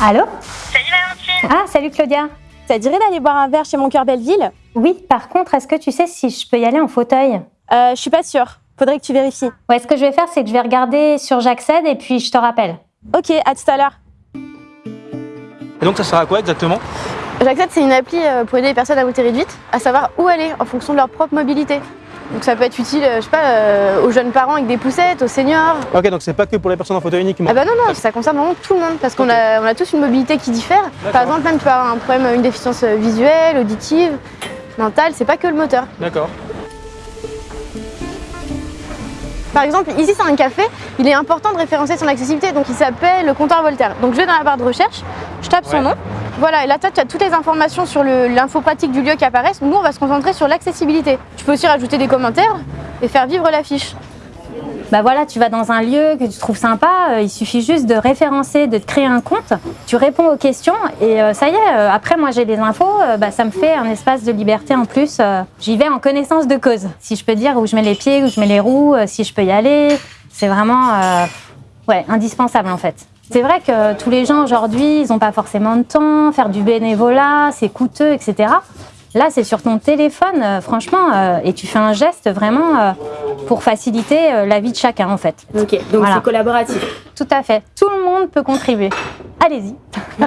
Allô Salut Valentine Ah, salut Claudia. Ça dirait d'aller boire un verre chez mon cœur Belleville Oui, par contre, est-ce que tu sais si je peux y aller en fauteuil? Euh, Je suis pas sûre. Faudrait que tu vérifies. Ouais, ce que je vais faire, c'est que je vais regarder sur J'accède et puis je te rappelle. Ok, à tout à l'heure. Et donc ça sert à quoi exactement? J'accède, c'est une appli euh, pour aider les personnes à monter réduite, à savoir où aller en fonction de leur propre mobilité. Donc ça peut être utile, euh, je sais pas, euh, aux jeunes parents avec des poussettes, aux seniors. Ok, donc c'est pas que pour les personnes en fauteuil uniquement. Ah bah non, non, ça concerne vraiment tout le monde parce qu'on a, on a tous une mobilité qui diffère. Par exemple, même tu peux avoir un problème, une déficience euh, visuelle, auditive, mentale, c'est pas que le moteur. D'accord. Par exemple, ici c'est un café, il est important de référencer son accessibilité, donc il s'appelle le comptoir Voltaire. Donc je vais dans la barre de recherche, je tape son nom, voilà, et là tu as toutes les informations sur le- l'info pratique du lieu qui apparaissent. Nous on va se concentrer sur l'accessibilité. Tu peux aussi rajouter des commentaires et faire vivre la fiche. Bah voilà, tu vas dans un lieu que tu trouves sympa, euh, il suffit juste de référencer, de te créer un compte, tu réponds aux questions et euh, ça y est, euh, après moi j'ai des infos, bah, ça me fait un espace de liberté en plus. J'y vais en connaissance de cause. Si je peux dire où je mets les pieds, où je mets les roues, si je peux y aller, c'est vraiment ouais, indispensable en fait. C'est vrai que tous les gens aujourd'hui, ils n'ont pas forcément de temps, faire du bénévolat, c'est coûteux, etc. Là, c'est sur ton téléphone, euh, franchement, euh, et tu fais un geste vraiment euh, pour faciliter la vie de chacun, en fait. Ok, donc Voilà. c'est collaboratif. Tout à fait. Tout le monde peut contribuer. Allez-y.